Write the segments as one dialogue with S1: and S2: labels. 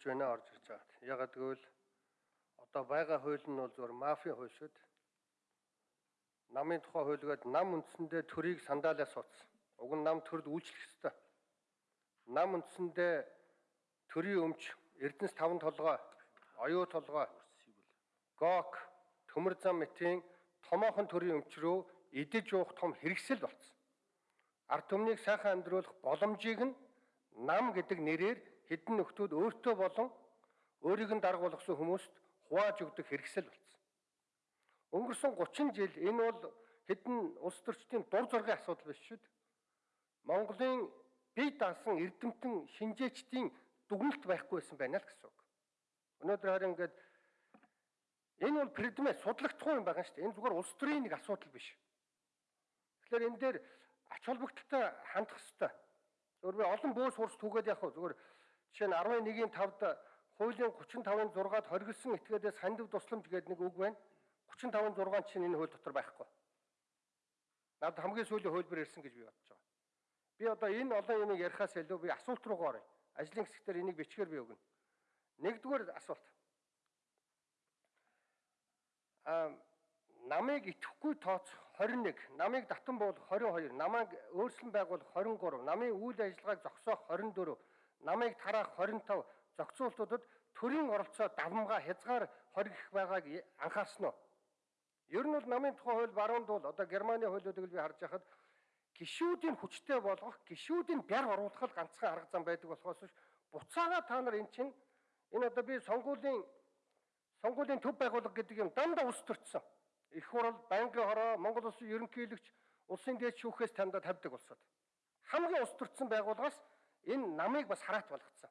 S1: хэлж байна орж ирж байгаа. Ягаад гэвэл одоо байгаа хууль нь бол зөвхөн мафийн хууль шүү дээ. Намын тухай хуулиуд нам үндсэндээ төрийг сандаалаас суудсан. Уг нь нам төрд үйлчлэх ёстой. Нам үндсэндээ төрийн өмч, Эрдэнэс таван толгой, оюу толгой, гок, төмөр зам мэтийн томоохон төрийн өмч рүү идэж уух том хэрэгсэл болсон. Ард түмнийг сайхан амьдруулах боломжийг нь нам гэдэг нэрээр хэдэн нөхдүүд өөртөө болон өөрийг нь дарга болгосон хүмүүст хувааж өгдөг хэрэгсэл болсон. Өнгөрсөн 30 жил энэ бол хэдэн улс төрчдийн дур зоргийн асуудал биш шүү дээ. Монголын бие даасан эрдэмтэн шинжээчдийн дүгнэлт байхгүй байсан байна л гэсэн үг. Өнөөдөр харин ингээд энэ бол предмет судлагдахгүй юм байгаа шүү дээ. Энэ зүгээр улс төрийн нэг асуудал биш. Тэгэхээр энэ дээр ач холбогдолтой хандах хэрэгтэй. Зөвхөн би олон бөөс хурц түгээд явах зүгээр жишээ нь 11-ийн 5-д хуулийн 35-ын 6-ад хоригдсан этгээдээс хандив тусламж гэдэг нэг үг байна. 35-ын 6 чинь энэ хууль дотор байхгүй. Наад хамгийн сүүлийн хуулбар ирсэн гэж би бодож байгаа. Би одоо энэ олон юмыг ярихаас илүү би асуулт руугаа оръё. Ажлын хэсгээр энийг бичгээр би өгнө. Нэгдүгээр асуулт. Аа намыг итгэхгүй тооцох 21, намыг татан буулгах 22, намайг өөрчлөн байгуулах 23, намын үйл ажиллагааг зогсоох 24, намыг тараах 25 зохицуултуудад төрийн оролцоо давмгаа хязгаар хоригдох байгааг анхаарсан уу? Ер нь бол намын тухай хууль баруунд бол одоо Германы хуулиудыг би харж байхад гişүүдийн хүчтэй болгох, гişүүдийн бяр оруулах л ганцхан арга зам байдаг болохоос биш буцаага та нар эн чинь энэ одоо би сонгуулийн сонгуулийн төв байгууллага гэдэг юм дандаа ус төрсөн. Их хурал, банкны хороо, Монгол улсын ерөнхийлөгч, улсын дээд шүүхээс тандаа тавьдаг улсууд. Хамгийн ус төрсөн байгууллагаас энэ намыг бас хараат болгоцсон.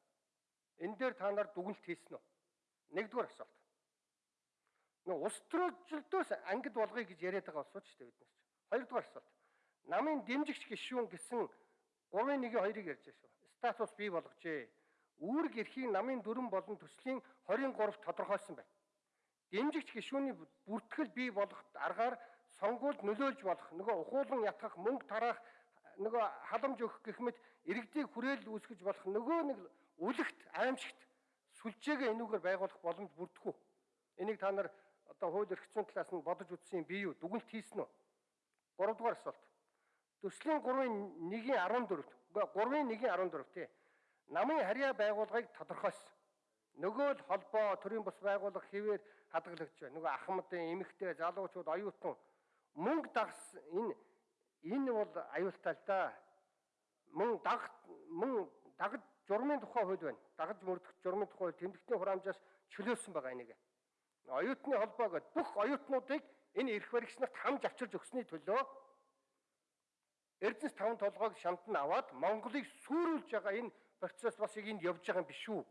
S1: Энэ дээр та нар дүгнэлт хийсэн үү? Нэгдүгээр асуулт. Нөө ус төрөлжлөөс ангид болгоё гэж яриад байгаа улсууд шүү дээ биднес. Хоёрдугаар асуулт. Намын дэмжигч гишүүн гэсэн 3-1-2-ыг ярьж байгаа шүү. Статус бий болгожээ. Үүрэг эрхийн намын дүрэн болон төслийн 23-т тодорхойлсон байна дэмжигч гишүүний бүртгэл бий болох аргаар сонгуульд нөлөөлж болох нөгөө ухуулан ятгах мөнгө тараах нөгөө халамж өгөх гэх мэт иргэдийг хүрээл үүсгэж болох нөгөө нэг үлэгт аимшигт сүлжээгээ энүүгээр байгуулах боломж бүрдэхүү. Энийг та нар одоо хууль эрх зүйн талаас нь бодож үзсэн бий юу? Дүгнэлт хийсэн үү? 3 дугаар асуулт. Төслийн 3-ын 1-ийн 14, 3-ын 1-ийн 14 тий. Намын харьяа байгууллагыг тодорхойлсон. Нөгөө л холбоо төрийн бус байгууллага хэвээр хадгалагдж байна. Нөгөө ахмадын эмэгтэй залуучууд оюутан мөнгө дагс энэ энэ бол аюултай л да. Мөн даг мөн дагж журмын тухай хууль байна. Дагж мөрдөх журмын тухай тэмдэгтийн хураамжаас чөлөөлсөн байгаа энийг. Оюутны холбоо гэдэг бүх оюутнуудыг энэ эрх баригчнарт хамж авчирж өгсөний төлөө Эрдэнэс таван толгойг шамтан аваад Монголыг сүрүүлж байгаа энэ процесс бас яг энд явж байгаа юм биш үү?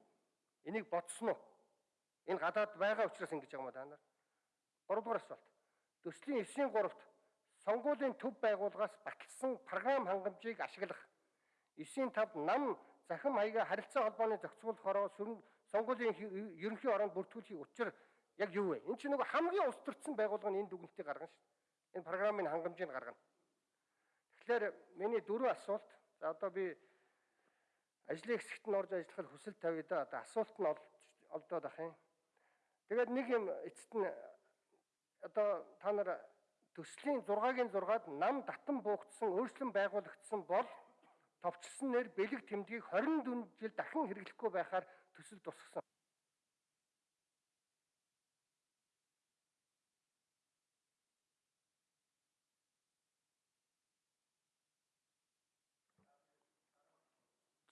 S1: Энийг бодсон уу? Энэ гадаад байгаа учраас ингэж байгаа юм да нар. 3 дугаар асуулт. Төслийн 9-ийн 3-т сонгуулийн төв байгууллагаас баталсан програм хангамжийг ашиглах 9-ийн 5-д нам захим хаяга харилцаа холбооны зохицуулах хороо сонгуулийн ерөнхий оронд бүртгүүлэхийг учир яг юу вэ? Энэ чинь нөгөө хамгийн ус төрсэн байгууллага нь энэ дүгнэлтийг гаргана шүү дээ. Энэ програмын хангамжийг гаргана. Тэгэхээр миний дөрөв асуулт за одоо би ажлын хэсэгт нь орж ажиллах хүсэл тавья да. Одоо асуулт нь олдоод ах юм. Тэгээд нэг юм эцэст нь одоо та нар төслийн 6-гийн 6-ад нам татан буугдсан өөрчлөн байгуулагдсан бол товчлсон нэр бэлэг тэмдгийг 24 жил дахин хэрэглэхгүй байхаар төсөл тусгасан.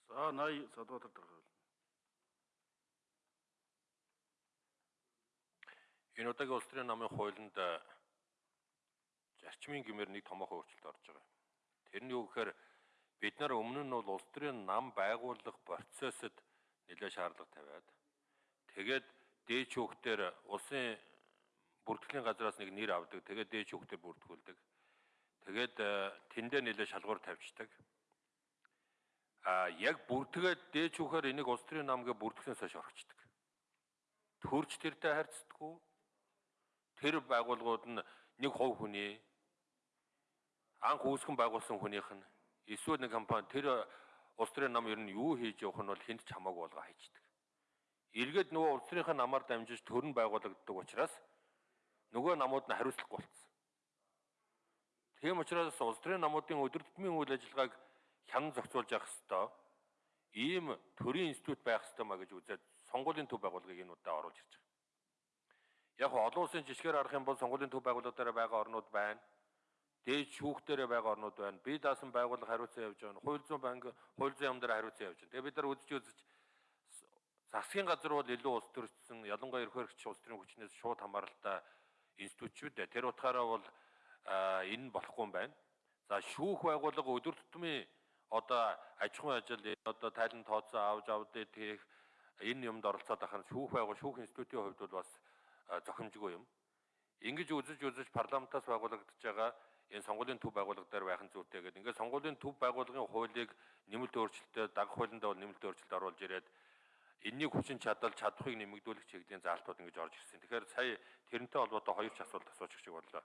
S2: За 80 Садбаатар дарга
S3: Энэ удаагийн улс төрийн намын хуулинд э, зарчмын гэмээр нэг томоохон өөрчлөлт орж байгаа. Тэр нь юу гэхээр бид нар өмнө нь бол улс төрийн нам байгуулах процессыг нэлээд шаардлага тавиад тэгээд дээч хүүхдээр улсын бүртгэлийн газраас нэг нэр авдаг. Тэгээд дээч хүүхдээр бүртгүүлдэг. Тэгээд э, тэндээ нэлээд шалгуур тавьчихдаг. А яг бүртгээд дээч хүүхээр энийг улс төрийн намгээ бүртгэснээс хойш орчихдаг. Төрч тэртэй харьцдаггүй тэр байгууллагууд нь нэг хувь хүний анх үүсгэн байгуулсан хүнийх нь эсвэл нэг компани тэр улс төрийн нам ер нь юу хийж явах нь бол хүнд ч хамаагүй болго хайчдаг. эргээд нөгөө улс төрийнхаа намаар дамжиж төрн байгуулагддаг учраас нөгөө намууд нь хариуцлахгүй болсон. Тийм учраас улс төрийн намуудын өдөр тутмын үйл ажиллагааг хянан зохицуулж явах хэвээр ийм төрийн институт байх хэвээр маа гэж үзээд сонгуулийн төв байгууллагыг энэ удаа оруулж ирж байгаа. Яг олон улсын жишгээр харах юм бол сонгуулийн төв байгууллагаараа байгаа орнууд байна. Дээд шүүхтэрээ байгаа орнууд байна. Бие даасан байгууллага хариуцсан явж байгаа. Хууль зүйн банк хууль зүйн яам дээр хариуцсан явж байна. Тэгээ бид нар үзэж үзэж засгийн газар бол илүү улс төрсөн ялангуяа ерхий хэрэгч улс төрийн хүчнээс шууд хамааралтай институтчуд дээ. Тэр утгаараа бол энэ нь болохгүй юм байна. За шүүх байгууллага өдөр тутмын одоо аж ахуйн ажил одоо тайлан тооцоо авч авдээ тех энэ юмд оролцоод ахын шүүх байгуул шүүх институтийн хувьд бол бас зохимжгүй юм. Ингэж үзэж үзэж парламентаас байгуулагдаж байгаа энэ сонгуулийн төв байгууллага дээр байх нь зүйтэй гэдэг. Ингээд сонгуулийн төв байгууллагын хуулийг нэмэлт өөрчлөлтөд даг хуулиндаа бол нэмэлт өөрчлөлт оруулж ирээд энэний хүчин чадал чадхыг нэмэгдүүлэх чиглэлийн заалтууд ингэж орж ирсэн. Тэгэхээр сая тэрнтэй холбоотой хоёр ч асуулт асуучих шиг боллоо.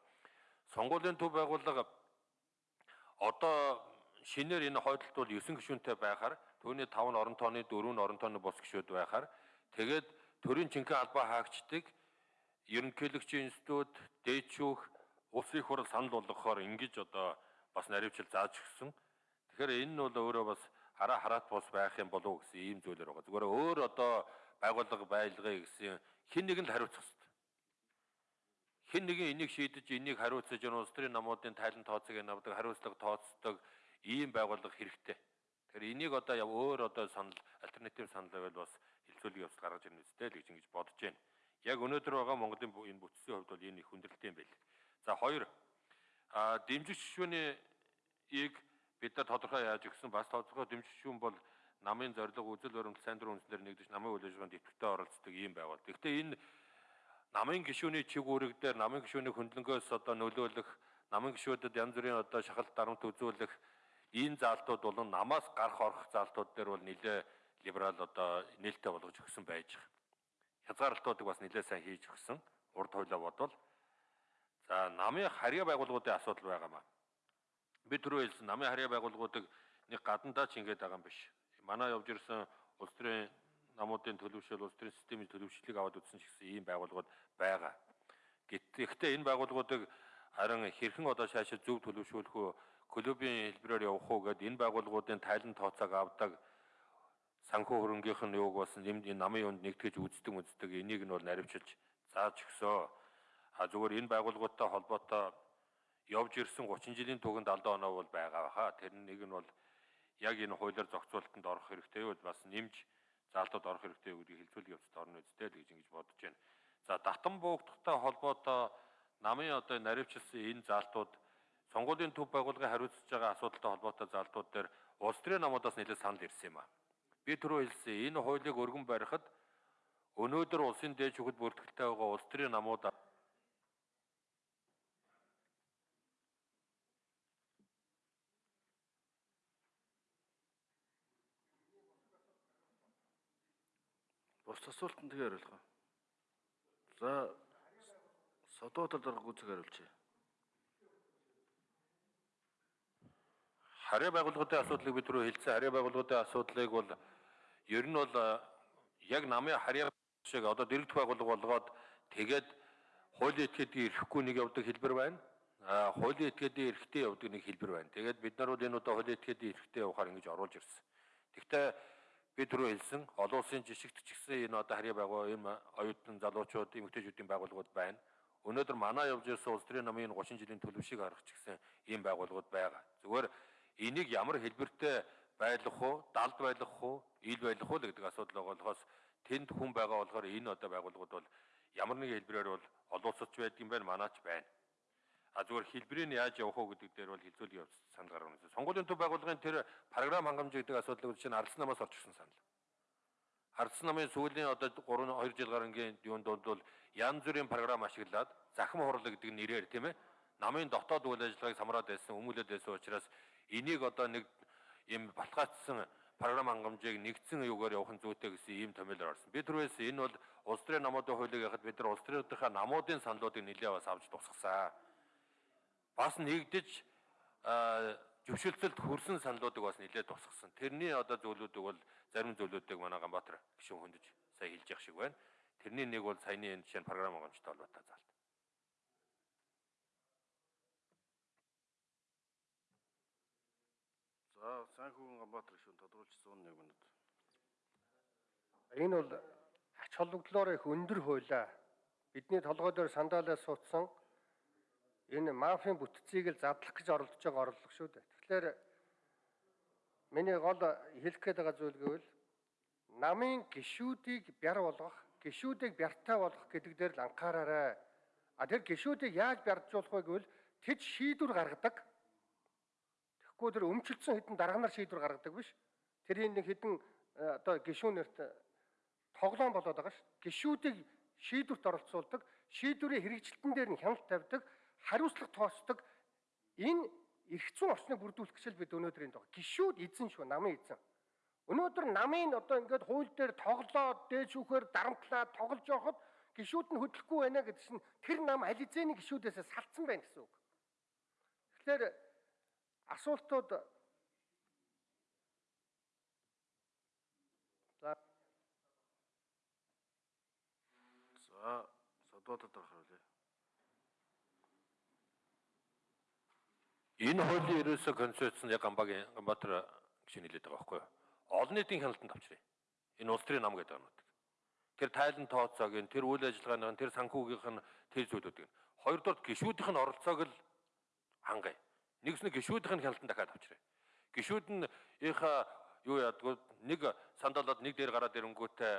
S3: Сонгуулийн төв байгууллага одоо шинээр энэ хойдолд бол 9 гишүүнтэй байхаар түүний 5 нь орон тооны 4 нь орон тооны бус гишүүд байхаар тэгээд төрийн жинхэнэ албаа хаагчдыг ерөнхийлөгчийн институт, дээд шүүх, улсын их хурл санал болгохоор ингэж одоо бас наривчил зааж өгсөн. Тэгэхээр энэ нь бол өөрөө бас хараа хараат бус байх юм болов уу гэсэн ийм зүйлэр байгаа. Зүгээр өөр одоо байгууллага байлгая гэсэн хин нэг нь хариуцах хэрэгтэй. Хин нэгэн энийг шийдэж энийг хариуцаж улс төрийн намуудын тайлан тооцоог навдаг хариуцлага тооцдог ийм байгууллага хэрэгтэй. Тэгэхээр энийг одоо өөр одоо санал альтернатив санал байвал бас хилцүүлэг явц гаргаж ирнэ үстэй л гэж ингэж бодож байна. Яг өнөөдөр байгаа Монголын энэ бүтцийн хувьд бол энэ их хүндрэлтэй юм байл. За хоёр а дэмжих шишүүний ийг бид нар тодорхой яаж өгсөн бас тодорхой дэмжих шүүн бол намын зорилго үзэл баримт сайн дурын үндснээр нэгдэж намын үйл ажиллагаанд идэвхтэй оролцдог ийм байгуул. Гэхдээ энэ намын гишүүний чиг үүрэг дээр намын гишүүний хөндлөнгөөс одоо нөлөөлөх намын гишүүдэд янз бүрийн одоо шахалт дарамт үзүүлэх энэ заалтууд бол намаас гарах орох заалтууд дээр бол нэлээ либерал одоо нээлттэй болгож өгсөн байж байгаа. Хязгаарлалтуудыг бас нэлээ сайн хийж өгсөн. Урд хуйлаа бодвол за намын харьяа байгууллагуудын асуудал байгаамаа би түрүү хэлсэн намын харьяа байгууллагуудыг нэг гадандаа ч ингэж байгаа юм биш. Манай явж ирсэн улс төрийн намуудын төлөвшөл, улс төрийн системийн төлөвшлийг аваад үзсэн ч гэсэн ийм байгууллагууд байгаа. Гэхдээ энэ байгууллагуудыг харин хэрхэн одоо шаашаа зөв төлөвшүүлэх үү, клубын хэлбэрээр явах уу гэдээ энэ байгууллагуудын тайлан тооцоог авдаг санхүү хөрөнгийнх нь юуг бас нэмд энэ намын юунд нэгтгэж үздэг үздэг энийг нь бол наривчилж зааж өгсөө. А зүгээр энэ байгууллагуудтай холбоотой явж ирсэн 30 жилийн түгэнд алдаа оноо бол байгаа хаа. Тэр нэг нь бол яг энэ хуулиар зохицуулалтанд орох хэрэгтэй бол бас нэмж заалтууд орох хэрэгтэй гэдгийг хэлцүүлэх явцад орно үстэй л гэж ингэж бодож байна. За татан буугдахтай холбоотой намын одоо наривчилсан энэ заалтууд сонгуулийн төв байгууллагын хариуцж байгаа асуудалтай холбоотой заалтууд дээр улс төрийн намуудаас нэлээд санал ирсэн юм а. Би түрүү хэлсэн энэ хуулийг өргөн барихад өнөөдөр улсын дээд шүүхэд бүртгэлтэй байгаа улс төрийн намууд
S2: Бус асуултанд тэгээ хариулах. За содоотор дарга үзэг хариулчих.
S3: Харьяа байгууллагуудын асуудлыг бид түрүү хэлсэн. Харьяа байгууллагуудын асуудлыг бол ер нь бол яг намын харьяа шиг одоо дэрэгдэх байгууллага болгоод тэгээд хуулийн этгээдийн эрэхгүй нэг явдаг хэлбэр байна. А хуулийн этгээдийн эрэхтэй явдаг нэг хэлбэр байна. Тэгээд бид нар бол энэ удаа хуулийн этгээдийн эрэхтэй явахаар ингэж оруулж ирсэн. Гэхдээ би түрүү хэлсэн олон улсын жишгт ч гэсэн энэ одоо харьяа байгуу энэ оюутан залуучууд эмэгтэйчүүдийн байгууллагууд байна. Өнөөдөр манай явж ирсэн улс төрийн намын 30 жилийн төлөвшийг харах ч гэсэн ийм байгууллагууд байгаа. Зүгээр энийг ямар хэлбэртэй байлгах уу, далд байлгах уу, ил байлгах уу гэдэг асуудал болохоос тэнд хүн байгаа болохоор энэ одоо байгууллагууд бол ямар нэгэн хэлбэрээр бол олон улсч байдаг юм байна, манаач байна. А зүгээр хэлбэрийг яаж явах уу гэдэг дээр бол хилцүүлэг явц санал гаргана. Сонгуулийн төв байгууллагын тэр програм хангамж гэдэг асуудлыг чинь ардсан намаас орж ирсэн санал. Ардсан намын сүүлийн одоо 3 2 жил гарангийн юунд бол янз бүрийн програм ашиглаад захим хурлаг гэдэг нэрээр тийм ээ намын дотоод үйл ажиллагааг самраад байсан, өмүүлээд байсан учраас энийг одоо нэг юм баталгаажсан програм хангамжийг нэгдсэн юугаар явах нь зүйтэй гэсэн ийм томьёолоор орсон. Би түрүүээс энэ бол улс төрийн намуудын хуулийг яхад бид нар улс төрийнхаа намуудын саналуудыг нэлээд бас авч тусгасан бас нэгдэж зөвшөлтөлд хүрсэн саналуудыг бас нэлээд тусгасан. Тэрний одоо зөвлөдүүд бол зарим зөвлөдүүдийг манай Ганбаатар гишүүн хөндөж сая хэлж явах шиг байна. Тэрний нэг бол саяны энэ жишээ програм гомжтой холбоотой заалт.
S2: За Санхүүгийн Ганбаатар гишүүн тодруулж 101 минут.
S1: Энэ бол ач холбогдлоор их өндөр хуулаа. Бидний толгой дээр сандаалаа суутсан энэ мафийн бүтцийг л задлах гэж оролдож байгаа орлого шүү дээ. Тэгэхээр миний гол хэлэх гээд байгаа зүйл гэвэл намын гişүүдийг бяр болгох, гişүүдийг бяртай болгох гэдэг дээр л анхаараарай. А тэр гişүүдийг яаж бярджуулах вэ гэвэл тэд шийдвэр гаргадаг. Тэгэхгүй тэр өмчлөсөн хэдэн дарганаар шийдвэр гаргадаг биш. Тэрийн нэг хэдэн э, одоо гişүүнэрт тоглоом болоод байгаа ш. Гişүүдийг шийдвэрт оролцуулдаг, шийдвэрийн хэрэгжилтэн дээр нь хяналт тавьдаг, хариуцлага тоосдог. Энэ эрх зүйн орчныг бүрдүүлэх гэж л бид өнөөдөр энд байгаа. Гişүүд эзэн шүү, намын эзэн. Өнөөдөр намын одоо ингээд хууль дээр тоглоод дээд шүүхээр дарамтлаад тоглож явахад гişүүд нь хөдлөхгүй байна гэдэг чинь тэр нам аль эзэний гişүүдээс салцсан байна гэсэн үг. Тэгэхээр асуултууд За
S2: Содотод дарахруулъя.
S3: Энэ хуулийн ерөөсөө концепц нь яг Ганбагийн Ганбаатар гişүн хэлээд байгаа байхгүй юу? Олон нийтийн хяналтанд авчрыг. Энэ улс төрийн нам гэдэг юмнууд. Тэр тайлан тооцоог нь тэр үйл ажиллагааны тэр санхүүгийнх нь тэр зүйлүүдийг хоёрдугаар гişүүдийнх нь оролцоог л хангая. Нэгс нэг гişүүдийнх нь хяналтанд дахиад авчрыг. Гişүүд нь ийхэ юу яадгүй нэг сандалаад нэг дээр гараад ирэнгүүтээ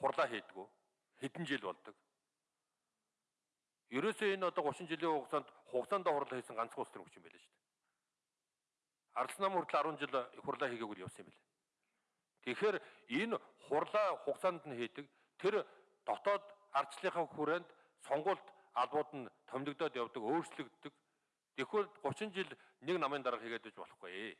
S3: хурлаа хийдгүү хэдэн жил болдог. Ерөөсөө энэ одоо 30 жилийн хугацаанд хугацаанд хурлаа хийсэн ганцхан улс төр хүч юм байлаа шүү дээ. Ардс нам хүртэл 10 жил хурлаа хийгээгүй явсан юм байлаа. Тэгэхээр энэ хурлаа хугацаанд нь хийдэг тэр дотоод ардчлалынхаа хүрээнд сонгуульд албууд нь томилогдоод явдаг, өөрчлөгддөг. Тэгэхгүй 30 жил нэг намын дарга хийгээд байж болохгүй.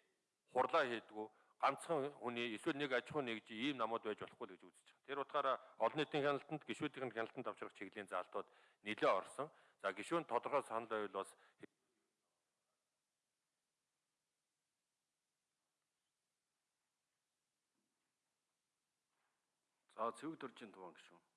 S3: Хурлаа хийдгүү ганцхан хүний эсвэл нэг аж ахуй нэгж ийм намууд байж болохгүй л гэж үзэж байгаа. Тэр утгаараа олон нийтийн хяналтанд гişүүдийн хяналтанд авчрах чиглэлийн заалтууд нэлээ орсон. За гişүүн тодорхой санал байвал бас
S2: За цэвэг дөржин туван гишүүн.